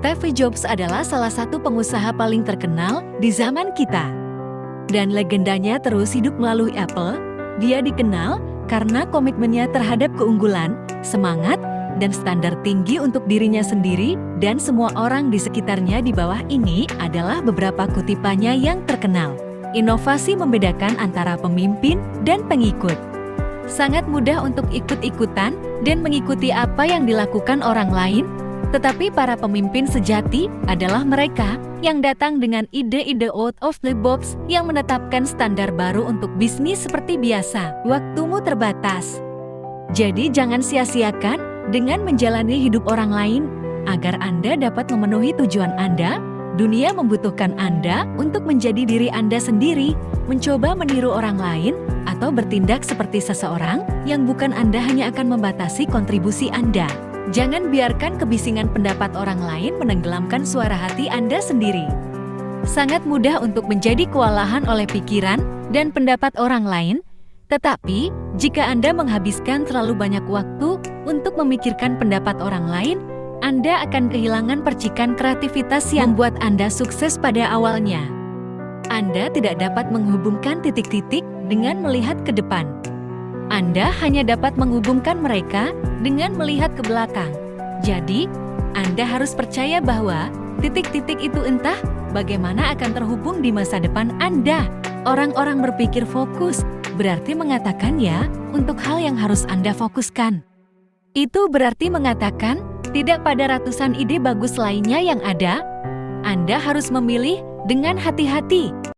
Steve Jobs adalah salah satu pengusaha paling terkenal di zaman kita. Dan legendanya terus hidup melalui Apple. Dia dikenal karena komitmennya terhadap keunggulan, semangat, dan standar tinggi untuk dirinya sendiri dan semua orang di sekitarnya di bawah ini adalah beberapa kutipannya yang terkenal. Inovasi membedakan antara pemimpin dan pengikut. Sangat mudah untuk ikut-ikutan dan mengikuti apa yang dilakukan orang lain, tetapi para pemimpin sejati adalah mereka yang datang dengan ide-ide out of the box yang menetapkan standar baru untuk bisnis seperti biasa. Waktumu terbatas. Jadi jangan sia-siakan dengan menjalani hidup orang lain agar Anda dapat memenuhi tujuan Anda Dunia membutuhkan Anda untuk menjadi diri Anda sendiri, mencoba meniru orang lain, atau bertindak seperti seseorang yang bukan Anda hanya akan membatasi kontribusi Anda. Jangan biarkan kebisingan pendapat orang lain menenggelamkan suara hati Anda sendiri. Sangat mudah untuk menjadi kewalahan oleh pikiran dan pendapat orang lain, tetapi jika Anda menghabiskan terlalu banyak waktu untuk memikirkan pendapat orang lain, anda akan kehilangan percikan kreativitas yang membuat Anda sukses pada awalnya. Anda tidak dapat menghubungkan titik-titik dengan melihat ke depan. Anda hanya dapat menghubungkan mereka dengan melihat ke belakang. Jadi, Anda harus percaya bahwa titik-titik itu entah bagaimana akan terhubung di masa depan Anda. Orang-orang berpikir fokus, berarti mengatakan ya untuk hal yang harus Anda fokuskan. Itu berarti mengatakan tidak pada ratusan ide bagus lainnya yang ada, Anda harus memilih dengan hati-hati